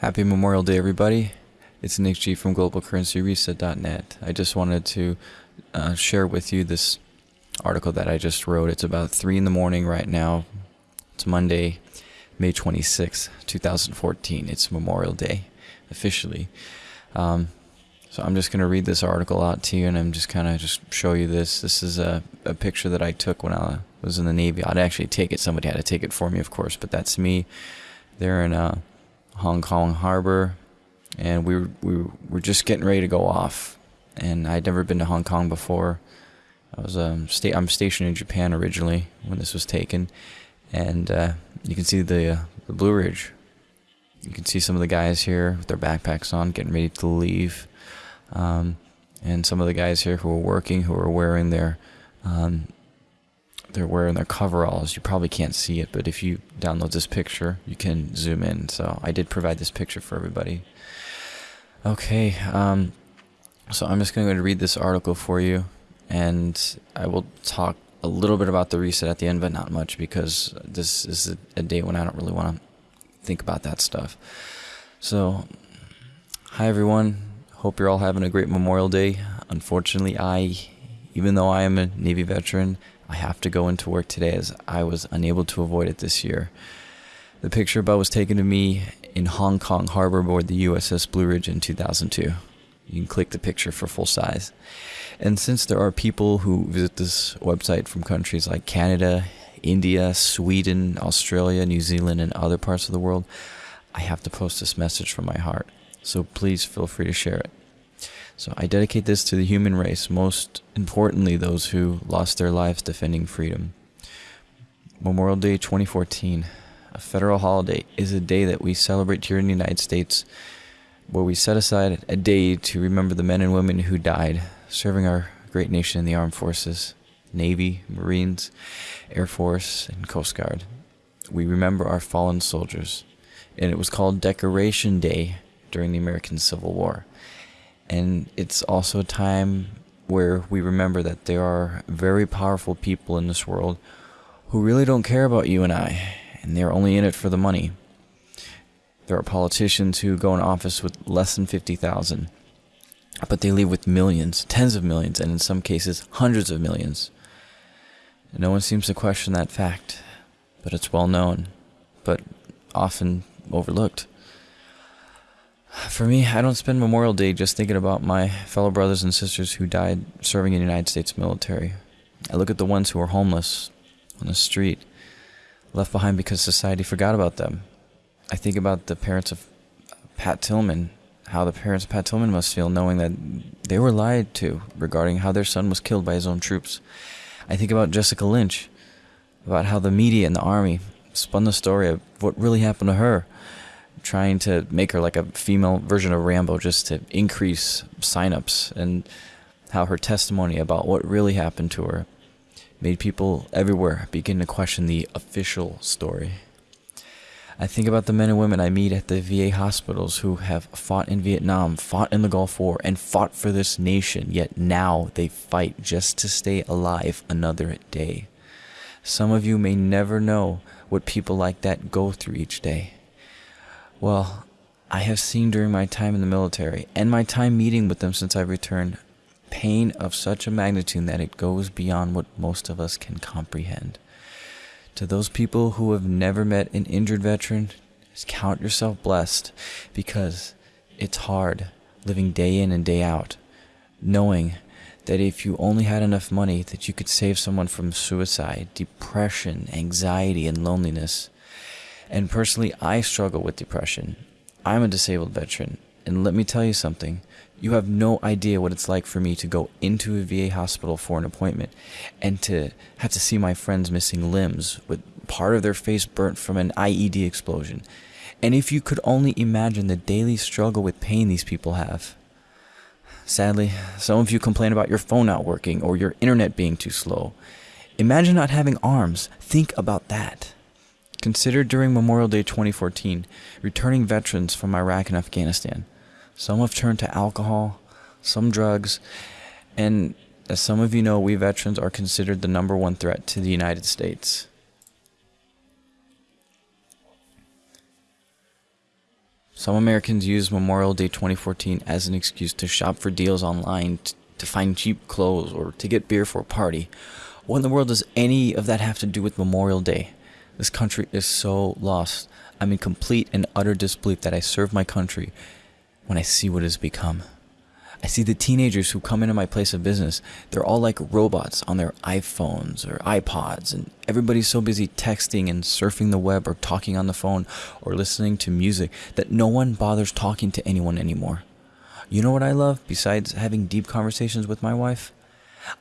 Happy Memorial Day, everybody. It's Nick G from GlobalCurrencyReset.net. I just wanted to uh, share with you this article that I just wrote. It's about 3 in the morning right now. It's Monday, May 26, 2014. It's Memorial Day, officially. Um, so I'm just going to read this article out to you and I'm just kind of just show you this. This is a, a picture that I took when I was in the Navy. I'd actually take it. Somebody had to take it for me, of course, but that's me. They're in uh, Hong Kong Harbor, and we were, we were just getting ready to go off. And I'd never been to Hong Kong before. I was um, sta- I'm stationed in Japan originally when this was taken, and uh, you can see the uh, the Blue Ridge. You can see some of the guys here with their backpacks on, getting ready to leave, um, and some of the guys here who are working, who are wearing their um, they're wearing their coveralls. You probably can't see it, but if you download this picture, you can zoom in. So I did provide this picture for everybody. Okay, um, so I'm just going to read this article for you, and I will talk a little bit about the reset at the end, but not much because this is a, a day when I don't really want to think about that stuff. So, hi everyone. Hope you're all having a great Memorial Day. Unfortunately, I, even though I am a Navy veteran, I have to go into work today as I was unable to avoid it this year. The picture above was taken of me in Hong Kong harbor aboard the USS Blue Ridge in 2002. You can click the picture for full size. And since there are people who visit this website from countries like Canada, India, Sweden, Australia, New Zealand, and other parts of the world, I have to post this message from my heart. So please feel free to share it. So I dedicate this to the human race, most importantly, those who lost their lives defending freedom. Memorial Day 2014, a federal holiday, is a day that we celebrate here in the United States, where we set aside a day to remember the men and women who died serving our great nation in the armed forces Navy, Marines, Air Force, and Coast Guard. We remember our fallen soldiers, and it was called Decoration Day during the American Civil War. And it's also a time where we remember that there are very powerful people in this world who really don't care about you and I, and they're only in it for the money. There are politicians who go in office with less than 50,000, but they leave with millions, tens of millions, and in some cases, hundreds of millions. No one seems to question that fact, but it's well known, but often overlooked. For me, I don't spend Memorial Day just thinking about my fellow brothers and sisters who died serving in the United States military. I look at the ones who are homeless on the street, left behind because society forgot about them. I think about the parents of Pat Tillman, how the parents of Pat Tillman must feel knowing that they were lied to regarding how their son was killed by his own troops. I think about Jessica Lynch, about how the media and the army spun the story of what really happened to her trying to make her like a female version of Rambo just to increase signups and how her testimony about what really happened to her made people everywhere begin to question the official story. I think about the men and women I meet at the VA hospitals who have fought in Vietnam, fought in the Gulf War, and fought for this nation, yet now they fight just to stay alive another day. Some of you may never know what people like that go through each day. Well, I have seen during my time in the military and my time meeting with them since I returned pain of such a magnitude that it goes beyond what most of us can comprehend. To those people who have never met an injured veteran, count yourself blessed because it's hard living day in and day out, knowing that if you only had enough money that you could save someone from suicide, depression, anxiety, and loneliness, and personally, I struggle with depression. I'm a disabled veteran, and let me tell you something. You have no idea what it's like for me to go into a VA hospital for an appointment and to have to see my friends missing limbs with part of their face burnt from an IED explosion. And if you could only imagine the daily struggle with pain these people have. Sadly, some of you complain about your phone not working or your internet being too slow. Imagine not having arms. Think about that. Consider during Memorial Day 2014 returning veterans from Iraq and Afghanistan. Some have turned to alcohol, some drugs, and as some of you know, we veterans are considered the number one threat to the United States. Some Americans use Memorial Day 2014 as an excuse to shop for deals online, to find cheap clothes, or to get beer for a party. What in the world does any of that have to do with Memorial Day? This country is so lost. I'm in complete and utter disbelief that I serve my country when I see what it has become. I see the teenagers who come into my place of business. They're all like robots on their iPhones or iPods, and everybody's so busy texting and surfing the web or talking on the phone or listening to music that no one bothers talking to anyone anymore. You know what I love besides having deep conversations with my wife?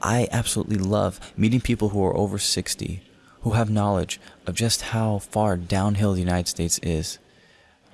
I absolutely love meeting people who are over 60, who have knowledge of just how far downhill the United States is.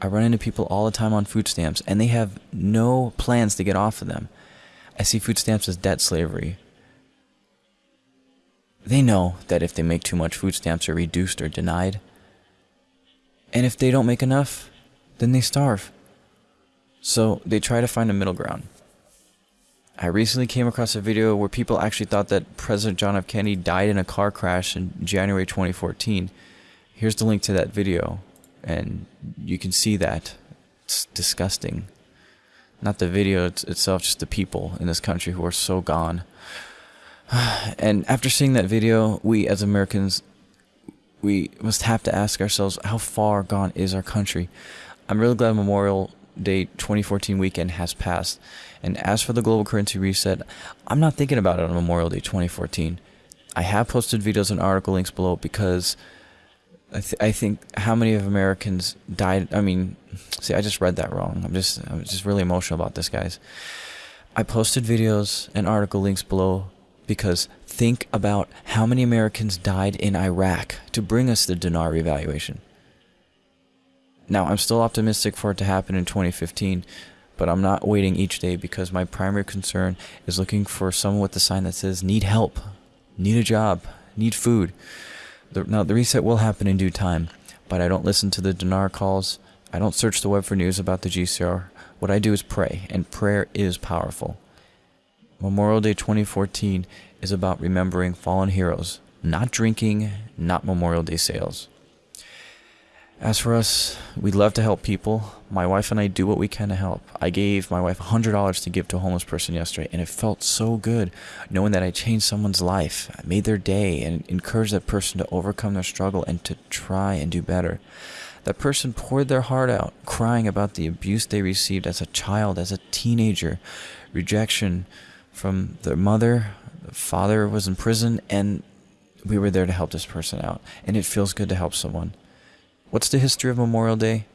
I run into people all the time on food stamps, and they have no plans to get off of them. I see food stamps as debt slavery. They know that if they make too much, food stamps are reduced or denied. And if they don't make enough, then they starve. So they try to find a middle ground. I recently came across a video where people actually thought that President John F. Kennedy died in a car crash in January 2014. Here's the link to that video and you can see that it's disgusting not the video itself just the people in this country who are so gone and after seeing that video we as americans we must have to ask ourselves how far gone is our country i'm really glad memorial day 2014 weekend has passed and as for the global currency reset i'm not thinking about it on memorial day 2014 i have posted videos and article links below because I, th- I think how many of Americans died. I mean, see, I just read that wrong. I'm just I'm just really emotional about this, guys. I posted videos and article links below because think about how many Americans died in Iraq to bring us the dinar revaluation. Now, I'm still optimistic for it to happen in 2015, but I'm not waiting each day because my primary concern is looking for someone with the sign that says need help, need a job, need food. The, now, the reset will happen in due time, but I don't listen to the dinar calls. I don't search the web for news about the GCR. What I do is pray, and prayer is powerful. Memorial Day 2014 is about remembering fallen heroes, not drinking, not Memorial Day sales. As for us, we love to help people. My wife and I do what we can to help. I gave my wife $100 to give to a homeless person yesterday, and it felt so good knowing that I changed someone's life. I made their day and encouraged that person to overcome their struggle and to try and do better. That person poured their heart out, crying about the abuse they received as a child, as a teenager, rejection from their mother, the father was in prison, and we were there to help this person out. And it feels good to help someone. What's the history of Memorial Day?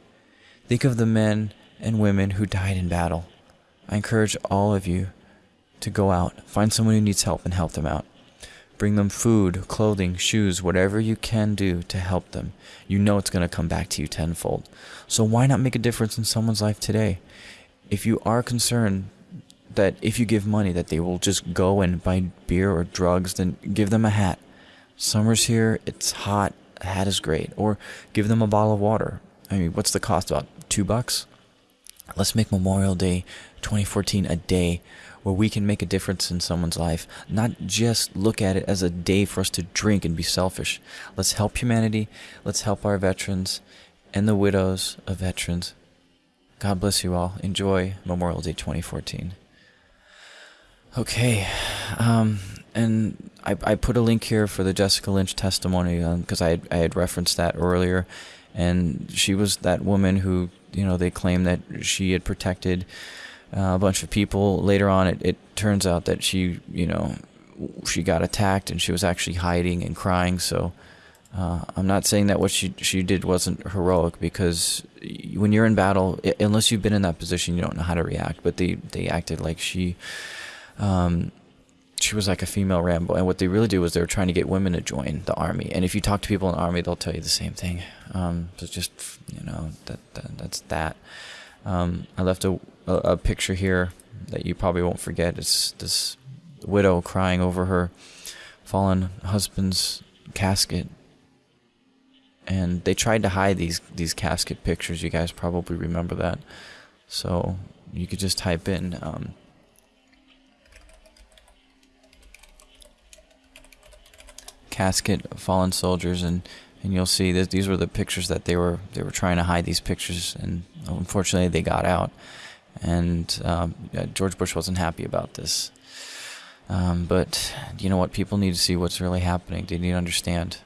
Think of the men and women who died in battle. I encourage all of you to go out, find someone who needs help, and help them out. Bring them food, clothing, shoes, whatever you can do to help them. You know it's going to come back to you tenfold. So why not make a difference in someone's life today? If you are concerned that if you give money that they will just go and buy beer or drugs, then give them a hat. Summer's here, it's hot, a hat is great. Or give them a bottle of water. I mean, what's the cost? About two bucks? Let's make Memorial Day 2014 a day where we can make a difference in someone's life, not just look at it as a day for us to drink and be selfish. Let's help humanity. Let's help our veterans and the widows of veterans. God bless you all. Enjoy Memorial Day 2014. Okay, um, and I, I put a link here for the Jessica Lynch testimony because um, I, had, I had referenced that earlier, and she was that woman who you know they claim that she had protected uh, a bunch of people. Later on, it, it turns out that she you know she got attacked and she was actually hiding and crying. So uh, I'm not saying that what she she did wasn't heroic because when you're in battle, unless you've been in that position, you don't know how to react. But they they acted like she. Um, she was like a female Rambo. And what they really do was they were trying to get women to join the army. And if you talk to people in the army, they'll tell you the same thing. Um, so just you know that, that that's that. Um, I left a, a, a picture here that you probably won't forget. It's this widow crying over her fallen husband's casket. And they tried to hide these these casket pictures. You guys probably remember that. So you could just type in um, casket of fallen soldiers and and you'll see that these were the pictures that they were they were trying to hide these pictures, and unfortunately they got out, and um, George Bush wasn't happy about this. Um, but you know what? People need to see what's really happening. They need to understand.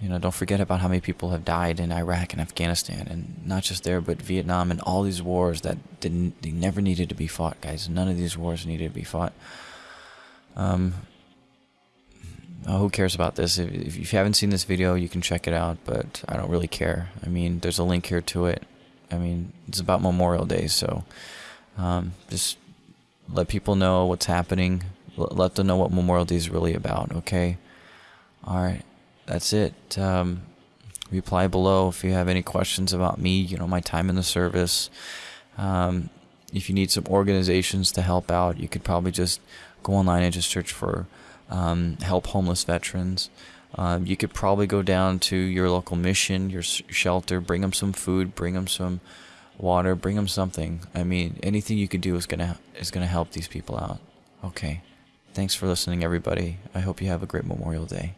You know, don't forget about how many people have died in Iraq and Afghanistan, and not just there, but Vietnam and all these wars that didn't, they never needed to be fought, guys. None of these wars needed to be fought. Um, oh, who cares about this? If, if you haven't seen this video, you can check it out, but I don't really care. I mean, there's a link here to it. I mean, it's about Memorial Day, so um, just let people know what's happening. Let them know what Memorial Day is really about, okay? All right that's it. Um, reply below if you have any questions about me, you know, my time in the service. Um, if you need some organizations to help out, you could probably just go online and just search for um, help homeless veterans. Um, you could probably go down to your local mission, your shelter, bring them some food, bring them some water, bring them something. I mean, anything you could do is gonna is gonna help these people out. Okay, thanks for listening, everybody. I hope you have a great Memorial Day.